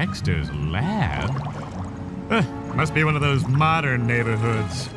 Dexter's lab? Uh, must be one of those modern neighborhoods.